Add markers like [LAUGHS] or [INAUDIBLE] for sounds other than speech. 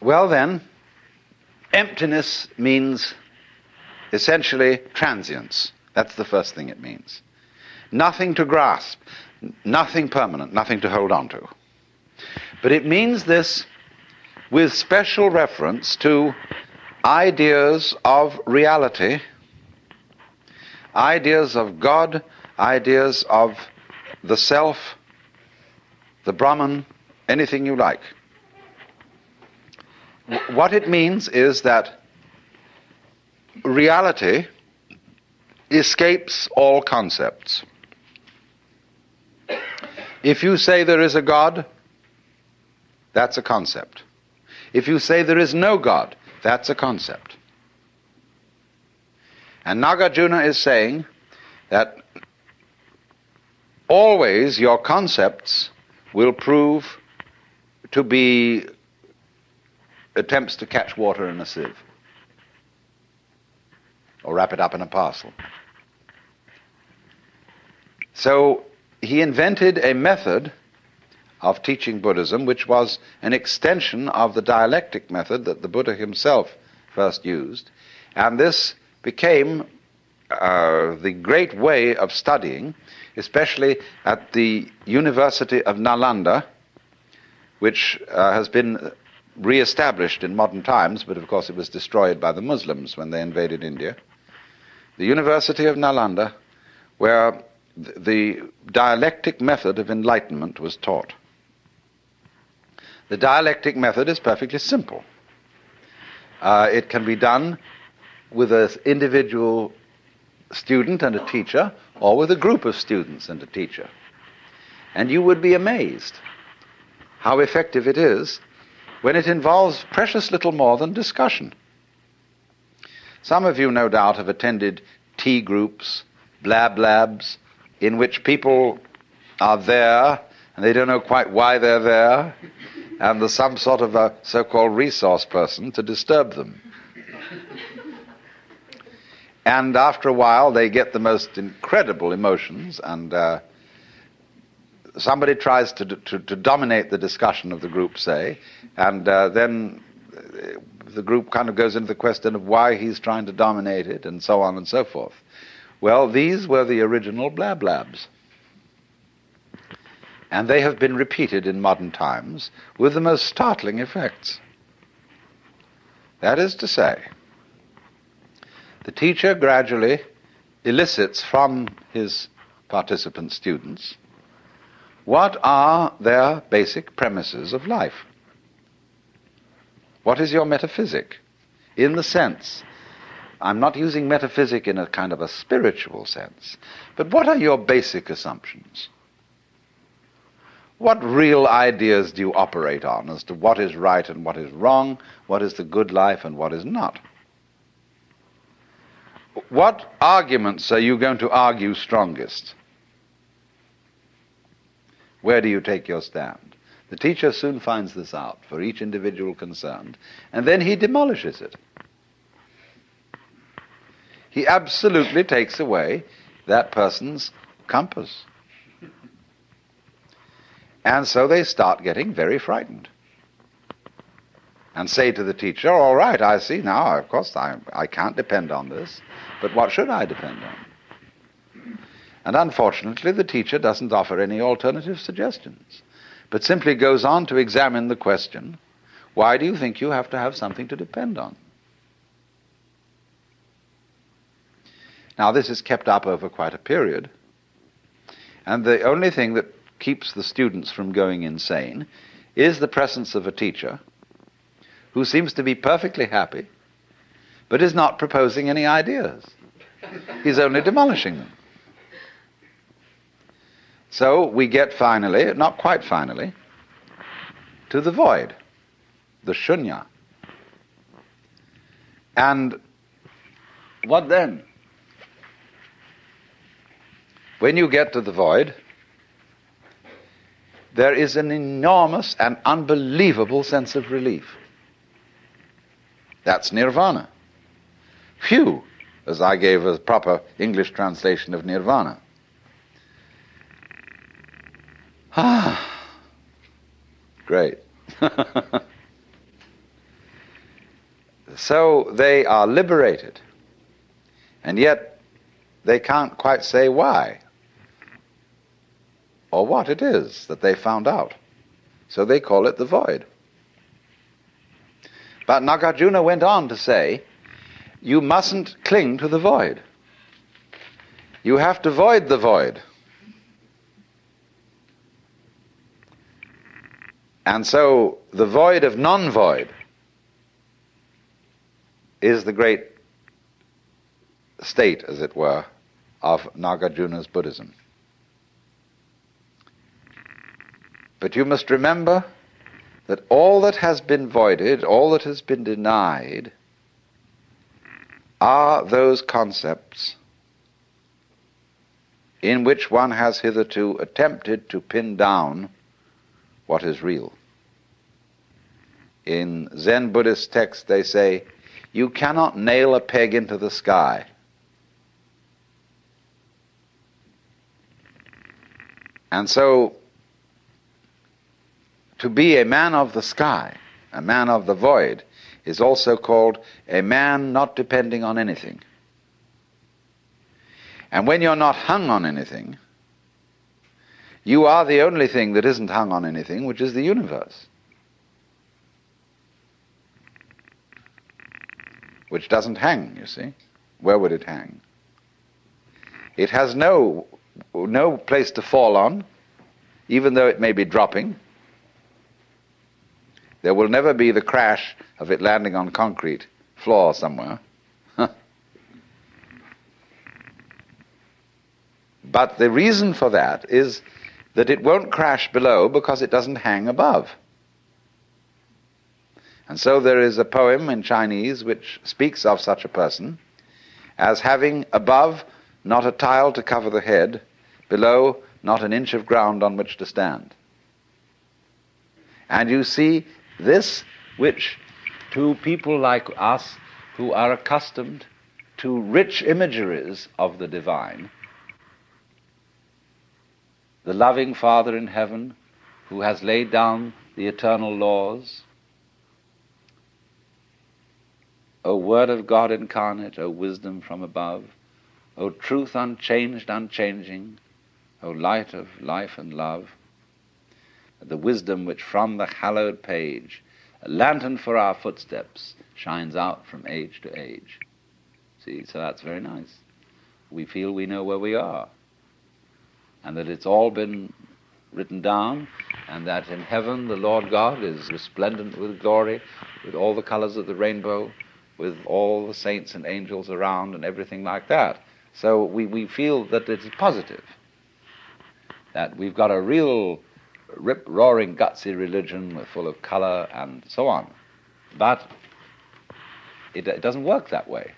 Well, then, emptiness means essentially transience. That's the first thing it means. Nothing to grasp, nothing permanent, nothing to hold on to. But it means this with special reference to ideas of reality, ideas of God, ideas of the self, the Brahman, anything you like. What it means is that reality escapes all concepts. If you say there is a God, that's a concept. If you say there is no God, that's a concept. And Nagarjuna is saying that always your concepts will prove to be attempts to catch water in a sieve or wrap it up in a parcel. So he invented a method of teaching Buddhism which was an extension of the dialectic method that the Buddha himself first used. And this became uh, the great way of studying, especially at the University of Nalanda, which uh, has been re-established in modern times, but of course it was destroyed by the Muslims when they invaded India. The University of Nalanda, where the dialectic method of enlightenment was taught. The dialectic method is perfectly simple. Uh, it can be done with an individual student and a teacher, or with a group of students and a teacher. And you would be amazed how effective it is when it involves precious little more than discussion. Some of you, no doubt, have attended T-groups, blab labs, in which people are there and they don't know quite why they're there, and there's some sort of a so called resource person to disturb them. and after a while, they get the most incredible emotions, and uh, somebody tries to, to, to, dominate the discussion of the group, say, and uh, then the group kind of goes into the question of why he's trying to dominate it, and so on and so forth. Well, these were the original blab labs. And they have been repeated in modern times with the most startling effects. That is to say, the teacher gradually elicits from his participant students what are their basic premises of life. What is your metaphysic? In the sense I'm not using metaphysic in a kind of a spiritual sense. But what are your basic assumptions? What real ideas do you operate on as to what is right and what is wrong, what is the good life and what is not? What arguments are you going to argue strongest? Where do you take your stand? The teacher soon finds this out for each individual concerned, and then he demolishes it he absolutely takes away that person's compass. And so they start getting very frightened. And say to the teacher, All right, I see now, of course, I, I can't depend on this, but what should I depend on? And unfortunately, the teacher doesn't offer any alternative suggestions, but simply goes on to examine the question why do you think you have to have something to depend on? Now, this is kept up over quite a period. And the only thing that keeps the students from going insane is the presence of a teacher who seems to be perfectly happy, but is not proposing any ideas. He's only demolishing them. So we get finally, not quite finally, to the void, the shunya. And what then? When you get to the void, there is an enormous and unbelievable sense of relief. That's nirvana. Phew, as I gave a proper English translation of nirvana. Ah, [SIGHS] great. [LAUGHS] so they are liberated. And yet they can't quite say why or what it is that they found out. So they call it the void. But Nagarjuna went on to say, you mustn't cling to the void. You have to void the void. And so the void of non void is the great state, as it were, of Nagarjuna's Buddhism. But you must remember that all that has been voided, all that has been denied, are those concepts in which one has hitherto attempted to pin down what is real. In Zen Buddhist texts, they say, you cannot nail a peg into the sky. And so, to be a man of the sky, a man of the void, is also called a man not depending on anything. And when you're not hung on anything, you are the only thing that isn't hung on anything, which is the universe. Which doesn't hang, you see. Where would it hang? It has no, no place to fall on, even though it may be dropping. There will never be the crash of it landing on concrete floor somewhere. [LAUGHS] but the reason for that is that it won't crash below because it doesn't hang above. And so there is a poem in Chinese which speaks of such a person as having above not a tile to cover the head, below not an inch of ground on which to stand. And you see this which to people like us who are accustomed to rich imageries of the divine, the loving Father in heaven who has laid down the eternal laws, O Word of God incarnate, O wisdom from above, O truth unchanged, unchanging, O light of life and love, the wisdom which from the hallowed page, a lantern for our footsteps, shines out from age to age. See, so that's very nice. We feel we know where we are, and that it's all been written down, and that in heaven the Lord God is resplendent with glory, with all the colors of the rainbow, with all the saints and angels around, and everything like that. So we, we feel that it's positive, that we've got a real rip roaring, gutsy religion full of color and so on. But it, it doesn't work that way.